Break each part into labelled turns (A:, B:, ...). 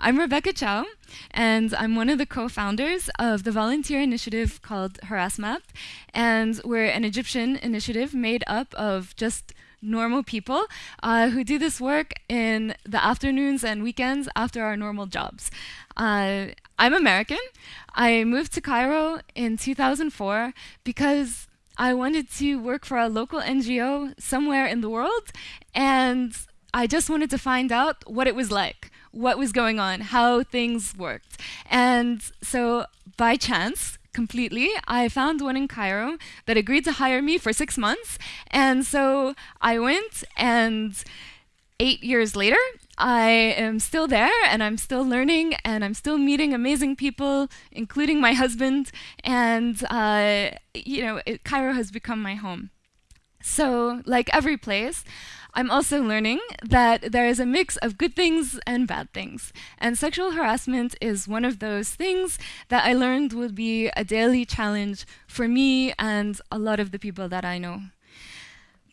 A: I'm Rebecca Chiao, and I'm one of the co-founders of the volunteer initiative called Harassmap, and we're an Egyptian initiative made up of just normal people uh, who do this work in the afternoons and weekends after our normal jobs. Uh, I'm American. I moved to Cairo in 2004 because I wanted to work for a local NGO somewhere in the world, and I just wanted to find out what it was like what was going on, how things worked. And so by chance, completely, I found one in Cairo that agreed to hire me for six months. And so I went and eight years later, I am still there and I'm still learning and I'm still meeting amazing people, including my husband. And, uh, you know, it, Cairo has become my home. So, like every place, I'm also learning that there is a mix of good things and bad things. And sexual harassment is one of those things that I learned would be a daily challenge for me and a lot of the people that I know.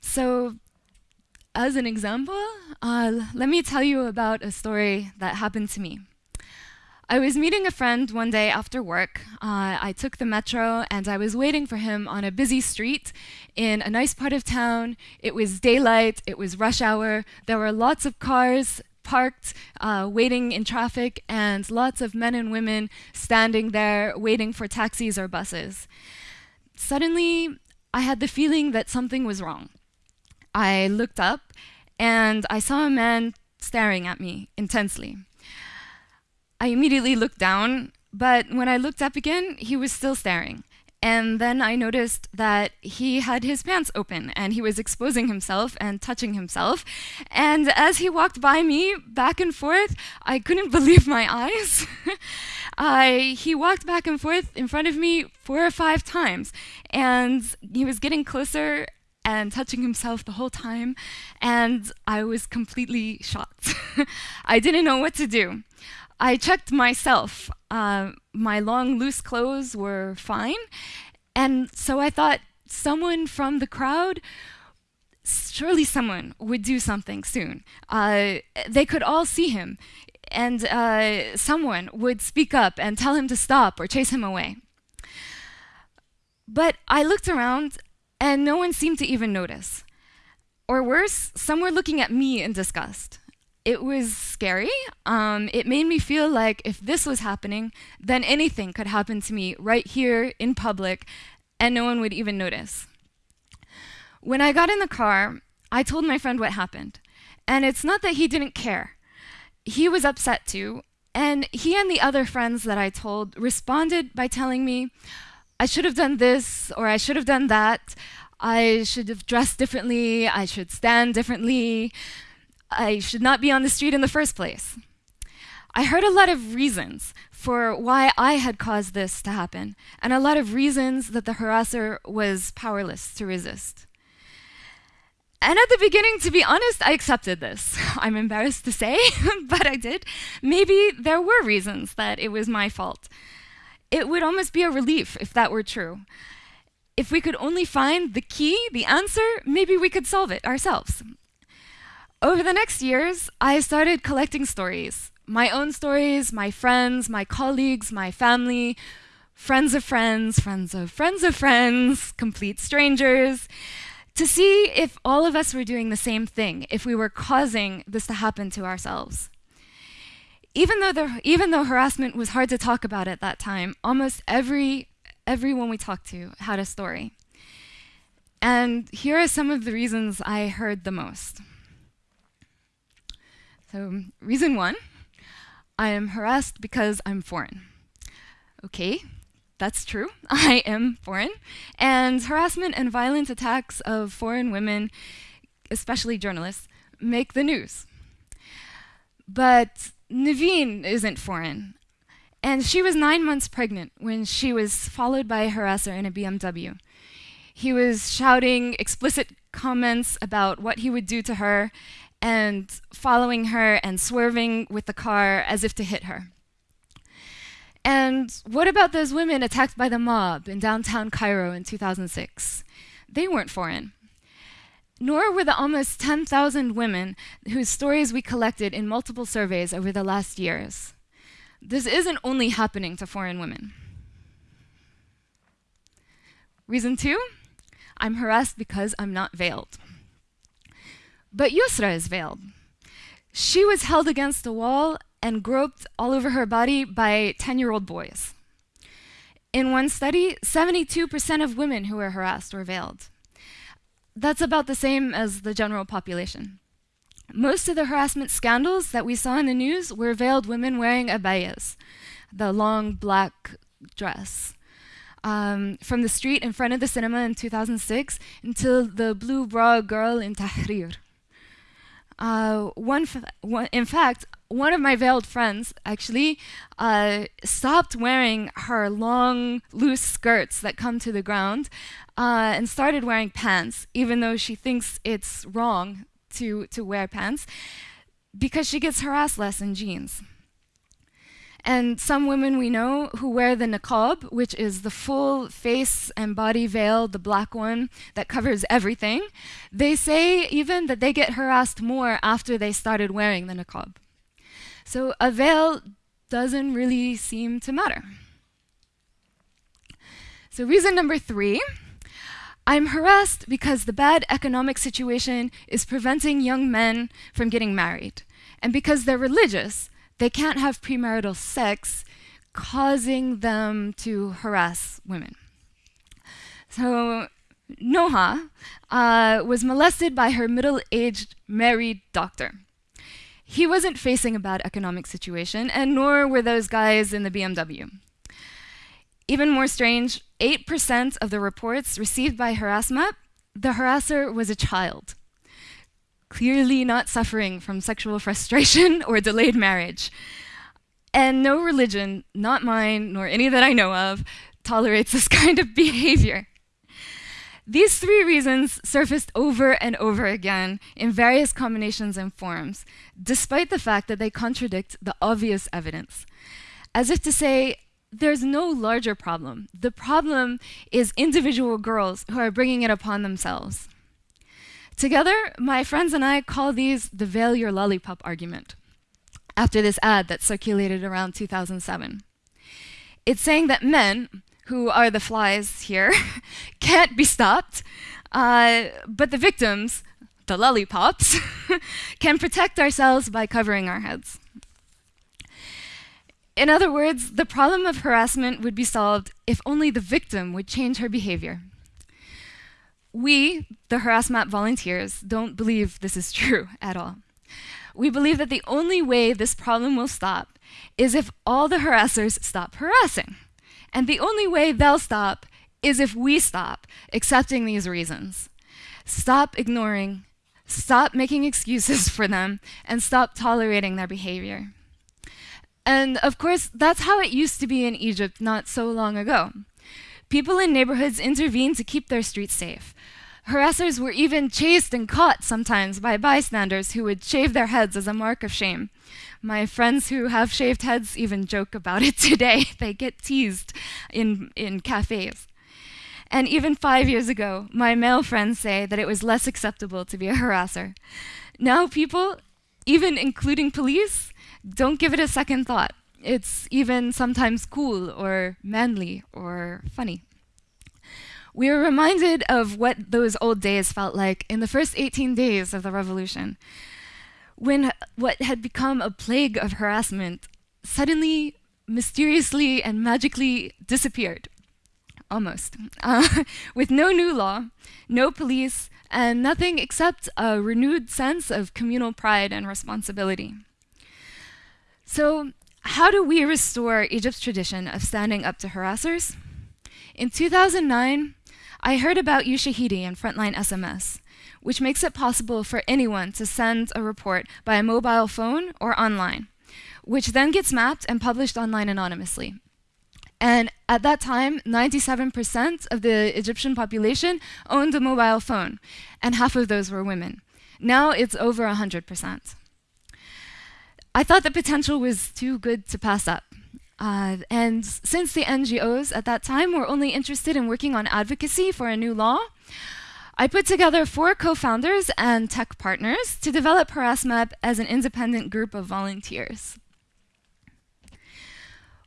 A: So as an example, uh, let me tell you about a story that happened to me. I was meeting a friend one day after work. Uh, I took the metro and I was waiting for him on a busy street in a nice part of town. It was daylight, it was rush hour, there were lots of cars parked, uh, waiting in traffic, and lots of men and women standing there waiting for taxis or buses. Suddenly, I had the feeling that something was wrong. I looked up and I saw a man staring at me intensely. I immediately looked down, but when I looked up again, he was still staring. And then I noticed that he had his pants open and he was exposing himself and touching himself. And as he walked by me back and forth, I couldn't believe my eyes. I, he walked back and forth in front of me four or five times. And he was getting closer and touching himself the whole time. And I was completely shocked. I didn't know what to do. I checked myself. Uh, my long, loose clothes were fine. And so I thought someone from the crowd, surely someone would do something soon. Uh, they could all see him. And uh, someone would speak up and tell him to stop or chase him away. But I looked around and no one seemed to even notice. Or worse, some were looking at me in disgust it was scary. Um, it made me feel like if this was happening, then anything could happen to me right here in public, and no one would even notice. When I got in the car, I told my friend what happened. And it's not that he didn't care. He was upset too, and he and the other friends that I told responded by telling me, I should have done this, or I should have done that. I should have dressed differently. I should stand differently. I should not be on the street in the first place. I heard a lot of reasons for why I had caused this to happen, and a lot of reasons that the harasser was powerless to resist. And at the beginning, to be honest, I accepted this. I'm embarrassed to say, but I did. Maybe there were reasons that it was my fault. It would almost be a relief if that were true. If we could only find the key, the answer, maybe we could solve it ourselves. Over the next years, I started collecting stories. My own stories, my friends, my colleagues, my family, friends of friends, friends of friends of friends, complete strangers, to see if all of us were doing the same thing, if we were causing this to happen to ourselves. Even though, the, even though harassment was hard to talk about at that time, almost every, everyone we talked to had a story. And here are some of the reasons I heard the most. So reason one, I am harassed because I'm foreign. Okay, that's true. I am foreign. And harassment and violent attacks of foreign women, especially journalists, make the news. But Naveen isn't foreign. And she was nine months pregnant when she was followed by a harasser in a BMW. He was shouting explicit comments about what he would do to her and following her and swerving with the car as if to hit her. And what about those women attacked by the mob in downtown Cairo in 2006? They weren't foreign. Nor were the almost 10,000 women whose stories we collected in multiple surveys over the last years. this isn't only happening to foreign women. Reason two, I'm harassed because I'm not veiled. But Yusra is veiled. She was held against the wall and groped all over her body by 10 year old boys. In one study, 72% of women who were harassed were veiled. That's about the same as the general population. Most of the harassment scandals that we saw in the news were veiled women wearing abayas, the long black dress um, from the street in front of the cinema in 2006 until the blue bra girl in Tahrir. Uh, one, one, in fact, one of my veiled friends actually uh, stopped wearing her long, loose skirts that come to the ground uh, and started wearing pants, even though she thinks it's wrong to, to wear pants, because she gets harassed less in jeans. And some women we know who wear the niqab, which is the full face and body veil, the black one that covers everything, they say even that they get harassed more after they started wearing the niqab. So a veil doesn't really seem to matter. So reason number three, I'm harassed because the bad economic situation is preventing young men from getting married. And because they're religious, they can't have premarital sex, causing them to harass women. So Noha uh, was molested by her middle-aged married doctor. He wasn't facing a bad economic situation, and nor were those guys in the BMW. Even more strange, 8% of the reports received by Harassmap, the harasser was a child clearly not suffering from sexual frustration or delayed marriage. And no religion, not mine nor any that I know of, tolerates this kind of behavior. These three reasons surfaced over and over again in various combinations and forms, despite the fact that they contradict the obvious evidence. As if to say, there's no larger problem. The problem is individual girls who are bringing it upon themselves. Together, my friends and I call these the veil your lollipop argument, after this ad that circulated around 2007. It's saying that men, who are the flies here, can't be stopped, uh, but the victims, the lollipops, can protect ourselves by covering our heads. In other words, the problem of harassment would be solved if only the victim would change her behavior. We, the Harassmap volunteers, don't believe this is true at all. We believe that the only way this problem will stop is if all the harassers stop harassing. And the only way they'll stop is if we stop accepting these reasons. Stop ignoring, stop making excuses for them, and stop tolerating their behavior. And of course, that's how it used to be in Egypt not so long ago. People in neighborhoods intervened to keep their streets safe. Harassers were even chased and caught sometimes by bystanders who would shave their heads as a mark of shame. My friends who have shaved heads even joke about it today. they get teased in, in cafes. And even five years ago, my male friends say that it was less acceptable to be a harasser. Now people, even including police, don't give it a second thought. It's even sometimes cool or manly or funny. We are reminded of what those old days felt like in the first 18 days of the revolution, when what had become a plague of harassment suddenly, mysteriously, and magically disappeared. Almost. Uh, with no new law, no police, and nothing except a renewed sense of communal pride and responsibility. So how do we restore Egypt's tradition of standing up to harassers? In 2009, I heard about Ushahidi and Frontline SMS, which makes it possible for anyone to send a report by a mobile phone or online, which then gets mapped and published online anonymously. And at that time, 97% of the Egyptian population owned a mobile phone, and half of those were women. Now it's over 100%. I thought the potential was too good to pass up. Uh, and since the NGOs at that time were only interested in working on advocacy for a new law, I put together four co-founders and tech partners to develop Harassmap as an independent group of volunteers.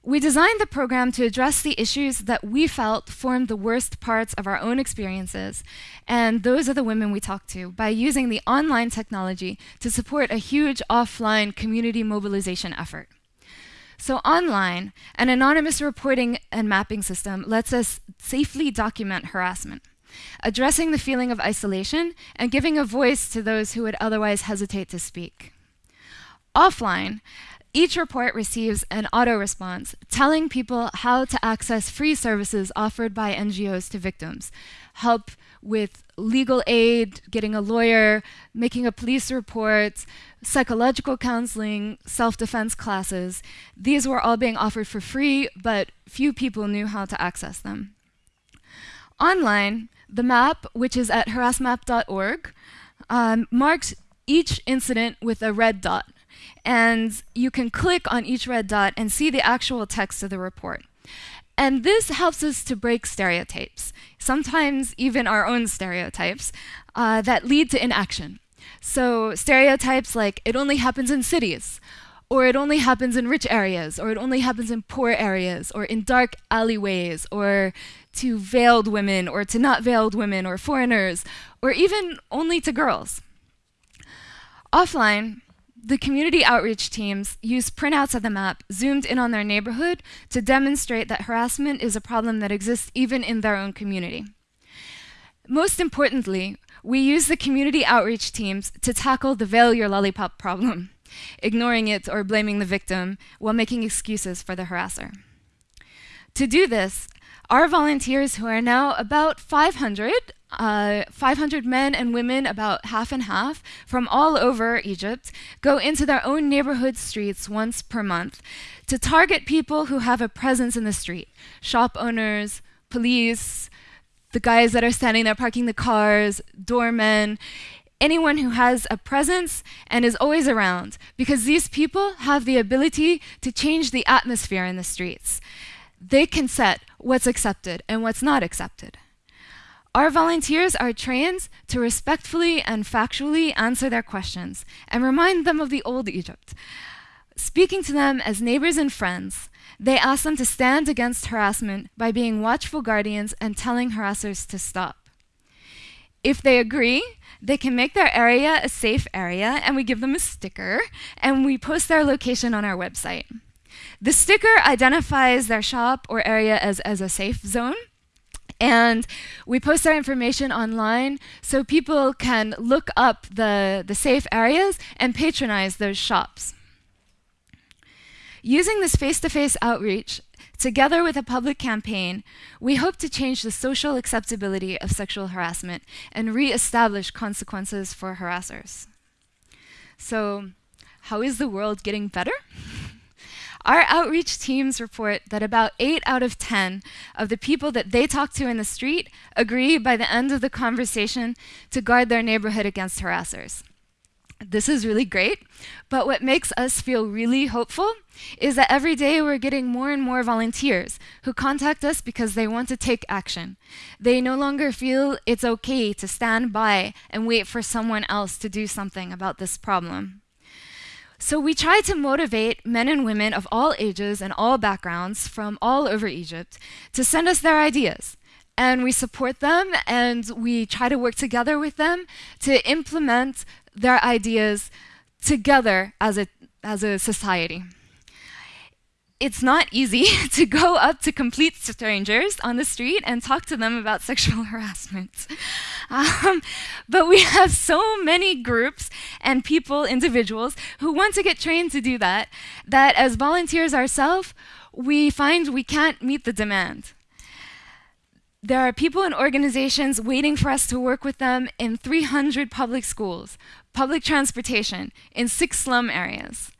A: We designed the program to address the issues that we felt formed the worst parts of our own experiences, and those are the women we talked to, by using the online technology to support a huge offline community mobilization effort. So online, an anonymous reporting and mapping system lets us safely document harassment, addressing the feeling of isolation and giving a voice to those who would otherwise hesitate to speak. Offline, each report receives an auto response telling people how to access free services offered by NGOs to victims, help with legal aid, getting a lawyer, making a police report, psychological counseling, self-defense classes. These were all being offered for free, but few people knew how to access them. Online, the map, which is at harassmap.org, um, marks each incident with a red dot. And you can click on each red dot and see the actual text of the report. And this helps us to break stereotypes, sometimes even our own stereotypes, uh, that lead to inaction. So stereotypes like it only happens in cities, or it only happens in rich areas, or it only happens in poor areas, or in dark alleyways, or to veiled women, or to not veiled women, or foreigners, or even only to girls. Offline, the community outreach teams use printouts of the map zoomed in on their neighborhood to demonstrate that harassment is a problem that exists even in their own community. Most importantly, we use the community outreach teams to tackle the veil your lollipop problem, ignoring it or blaming the victim while making excuses for the harasser. To do this, our volunteers, who are now about 500, uh, 500 men and women, about half and half, from all over Egypt, go into their own neighborhood streets once per month to target people who have a presence in the street shop owners, police, the guys that are standing there parking the cars, doormen, anyone who has a presence and is always around, because these people have the ability to change the atmosphere in the streets they can set what's accepted and what's not accepted. Our volunteers are trained to respectfully and factually answer their questions and remind them of the old Egypt. Speaking to them as neighbors and friends, they ask them to stand against harassment by being watchful guardians and telling harassers to stop. If they agree, they can make their area a safe area, and we give them a sticker, and we post their location on our website. The sticker identifies their shop or area as, as a safe zone. And we post our information online so people can look up the, the safe areas and patronize those shops. Using this face-to-face -face outreach, together with a public campaign, we hope to change the social acceptability of sexual harassment and re-establish consequences for harassers. So, how is the world getting better? Our outreach teams report that about 8 out of 10 of the people that they talk to in the street agree by the end of the conversation to guard their neighborhood against harassers. This is really great, but what makes us feel really hopeful is that every day we're getting more and more volunteers who contact us because they want to take action. They no longer feel it's okay to stand by and wait for someone else to do something about this problem. So we try to motivate men and women of all ages and all backgrounds from all over Egypt to send us their ideas. And we support them and we try to work together with them to implement their ideas together as a, as a society it's not easy to go up to complete strangers on the street and talk to them about sexual harassment. Um, but we have so many groups and people, individuals, who want to get trained to do that, that as volunteers ourselves, we find we can't meet the demand. There are people and organizations waiting for us to work with them in 300 public schools, public transportation, in six slum areas.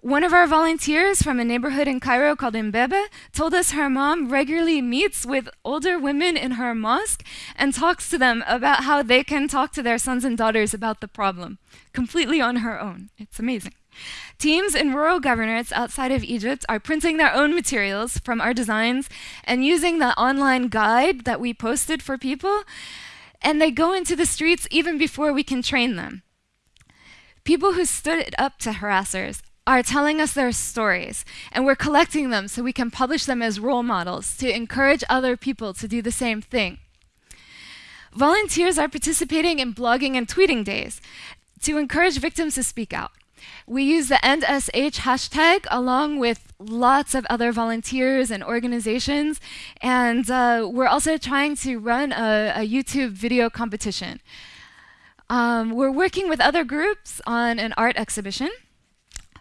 A: One of our volunteers from a neighborhood in Cairo called Imbaba told us her mom regularly meets with older women in her mosque and talks to them about how they can talk to their sons and daughters about the problem, completely on her own. It's amazing. Teams in rural governorates outside of Egypt are printing their own materials from our designs and using the online guide that we posted for people, and they go into the streets even before we can train them. People who stood up to harassers are telling us their stories, and we're collecting them so we can publish them as role models to encourage other people to do the same thing. Volunteers are participating in blogging and tweeting days to encourage victims to speak out. We use the EndSH hashtag along with lots of other volunteers and organizations, and uh, we're also trying to run a, a YouTube video competition. Um, we're working with other groups on an art exhibition,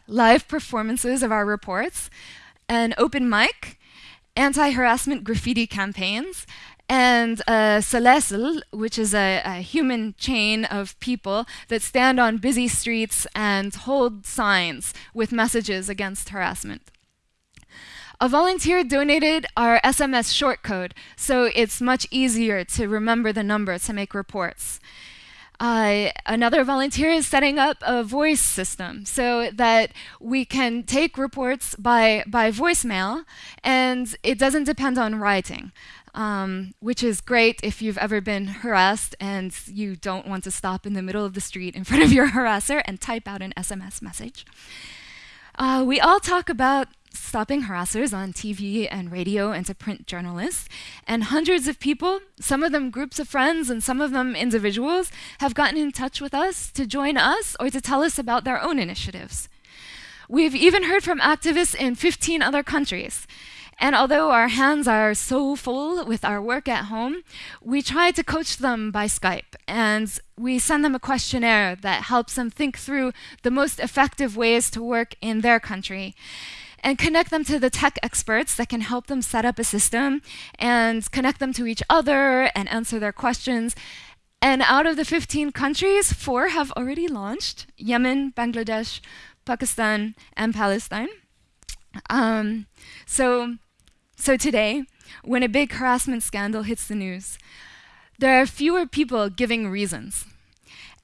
A: live performances of our reports, an open mic, anti-harassment graffiti campaigns, and uh, Salasel, which is a, a, human chain of people that stand on busy streets and hold signs with messages against harassment. A volunteer donated our SMS short code, so it's much easier to remember the number to make reports. Uh, another volunteer is setting up a voice system so that we can take reports by, by voicemail and it doesn't depend on writing um, which is great if you've ever been harassed and you don't want to stop in the middle of the street in front of your harasser and type out an SMS message. Uh, we all talk about stopping harassers on TV and radio and to print journalists. And hundreds of people, some of them groups of friends and some of them individuals, have gotten in touch with us to join us or to tell us about their own initiatives. We've even heard from activists in 15 other countries. And although our hands are so full with our work at home, we try to coach them by Skype. And we send them a questionnaire that helps them think through the most effective ways to work in their country and connect them to the tech experts that can help them set up a system and connect them to each other and answer their questions. And out of the 15 countries, four have already launched Yemen, Bangladesh, Pakistan, and Palestine. Um, so so today, when a big harassment scandal hits the news, there are fewer people giving reasons.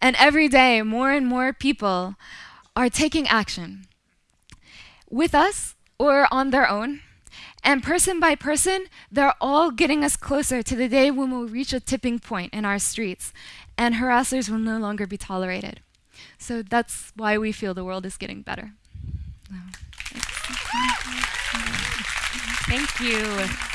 A: And every day, more and more people are taking action with us or on their own. And person by person, they're all getting us closer to the day when we'll reach a tipping point in our streets and harassers will no longer be tolerated. So that's why we feel the world is getting better.
B: Thank you.